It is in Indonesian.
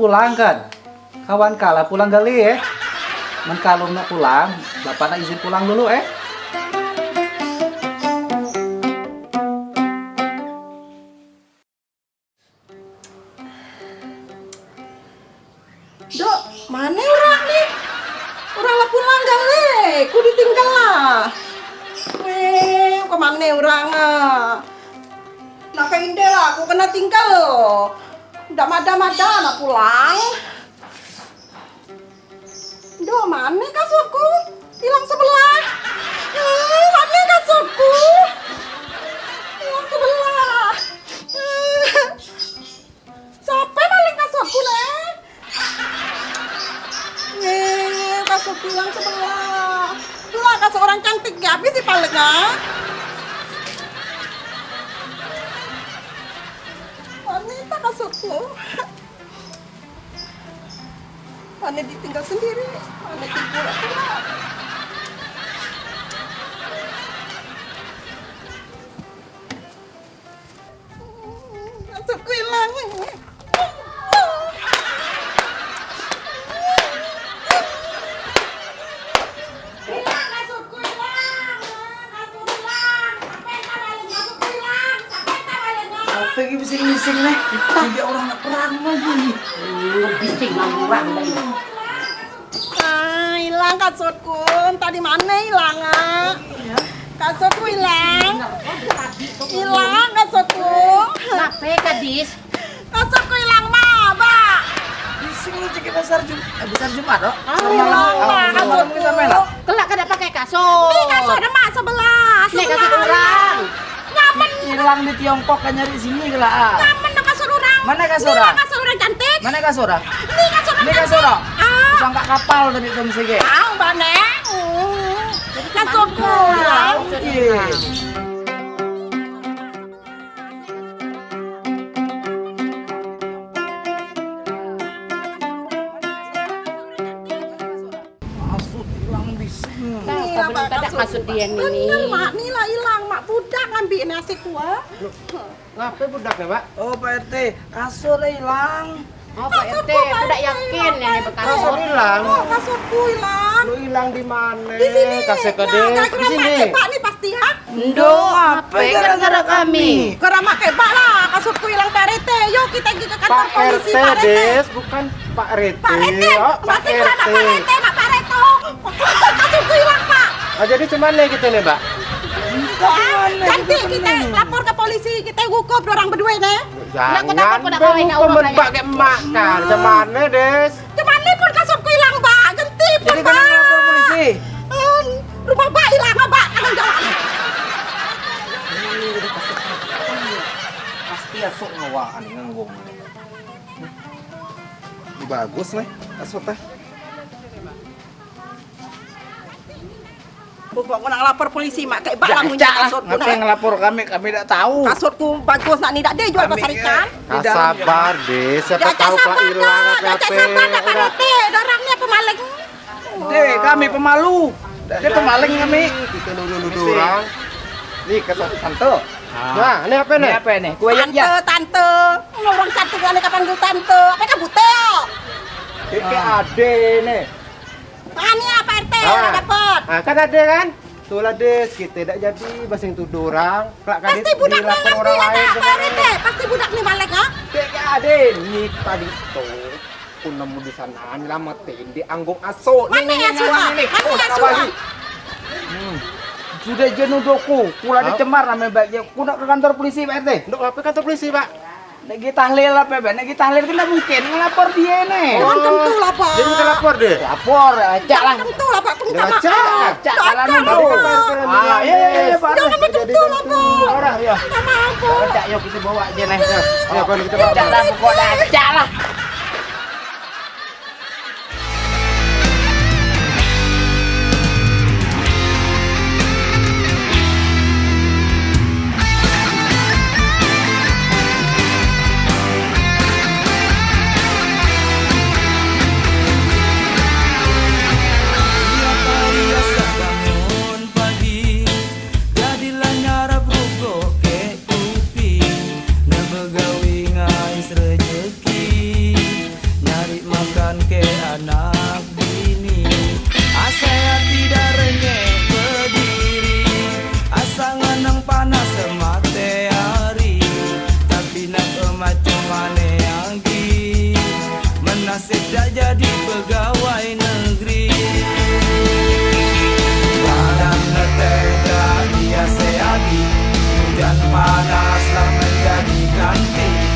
Pulang kan, kawan kala pulang gali ya. Men kalau pulang, bapak nak izin pulang dulu eh. Dok, mana orang nih? Orang lah pulang le? Ku ditinggal lah. Weh, ke mana orang ah? Nak ke inde lah, aku kena tinggal. Udah mada-mada nak pulang. Dok, mana kasurku? Hilang sebelah. Eh, mana kasurku? Hilang sebelah. Eh, Siapa maling kasurku, Nek? Nih, kasur bilang sebelah. Lah, kasur orang cantik ya, habis sih paling kasurku. Mana ditinggal sendiri, mana Lagi bising-bising nih? Tiga orang nak perang lagi. Bising orang lagi. Ah, hilang kasurku. Tadi mana hilang ah? Kasurku hilang. Hilang kasurku. Kenapa gadis? Kasurku hilang mah, Pak. Bising lu cek besar Jum eh, besar Jumat oh. hilang, Pak, kasurku. Kelak kada pakai kasur. Ini kasur ada mak sebelah. Sebelah. Orang. Di Tiongkok kan nyari sini lah. kasur orang. Mana kasur Ini orang? lah kasur orang cantik. Mana kasur ah? Ini kasur orang Ini cantik. kasur ah? Ah. Sangka kapal tadi tuh sige. Tahu. Hmm. Kasurku hilang. Iya. Hilang. Tahu Nih, kau lah, belum Pak, kada kasut dia Bener, ini. Mak. Nih lah hilang, Mak. Budak ngambil nasi kuah. Ngapa budak ya, Pak? Oh, Pak RT, kasur hilang. Oh, Pak RT, aku yakin yang ini Kasur berkasut. hilang. Oh, kasurku hilang. Lu hilang di mana? Di sini. Kasih ke Nah, dia. gara-gara Di sini. mak kebak nih pasti ha. Ndo, apa gara-gara kami? Gara mak kebak lah. Kasurku hilang Pak RT. Yuk kita pergi ke kantor Pak polisi RT, Pak RT. Des, bukan Pak RT. Pak RT. Oh, Pak RT. Oh, jadi cuman nih gitu nih, Mbak? Nanti kita lapor ke polisi, kita hukum orang berdua nih. Jangan dong, orang pakai emak kan. Cuman Des. Cuman ini pun kasurku hilang, Pak. Ganti pun, Jadi Pak. lapor polisi. Rumah Pak hilang, Pak. Tanggung jawab. Pasti asuk ngawaan nganggung. Bagus nih, asuk Pokok nak lapor polisi, mak kayak bak lah punya kasurku. ngapa yang Nak. ngelapor kami? Kami tidak tahu. Kasurku bagus, nak ni tak dia jual pasar ikan. Ah, sabar deh, siapa tahu Pak sabar hilang apa jajak sabar dah Pak RT. Orang ni pemaling. Deh, kami pemalu. Dia pemaling kami. Kita nuduh-nuduh orang. Nih kata tante. Nah, ini apa Ini nih? apa ini? Kue yang Tante, tante. Orang cantik ni kapan gue tante. Apa kan butel? Ini ade nih. Ah ni apa RT? Ah. Dah Ah, kan ada kan? Tuh lah des, kita tidak jadi basing tuduh orang. Kelak kan Pasti budak ngerti orang lah lain tak Pak ke mana? RT. Pasti budak ni balik ha? Kayak ade nih tadi tuh. Aku nemu di sana nyelamatin di anggung aso. Mana aso, ah? Mana Oh, aso, ah? Sudah jenuh doku, pula Hah? dicemar namanya baiknya. Aku nak ke kantor polisi Pak RT. Ndok apa kantor polisi, Pak? Lagi tahlil apa Pak? Lagi tahlil kan mungkin ngelapor dia nih. Oh, tentu lah Pak. Jadi kita lapor deh. Lapor, ajak lah. Tentu lah Pak. Minta Ya, maaf. ajak. Ajak Tak jalan akan dulu. lah, Pak. Ah, iya, iya, iya, Pak. Jangan betul Jadi lah Pak. tentu. Orang ya. iya. Ajak, yuk kita bawa aja nih. Ya, kalau kita Ajak lah, pokoknya ajak lah. tidak jadi pegawai negeri. Barang letih dan dia ya seagi Hujan panaslah menjadi ganti.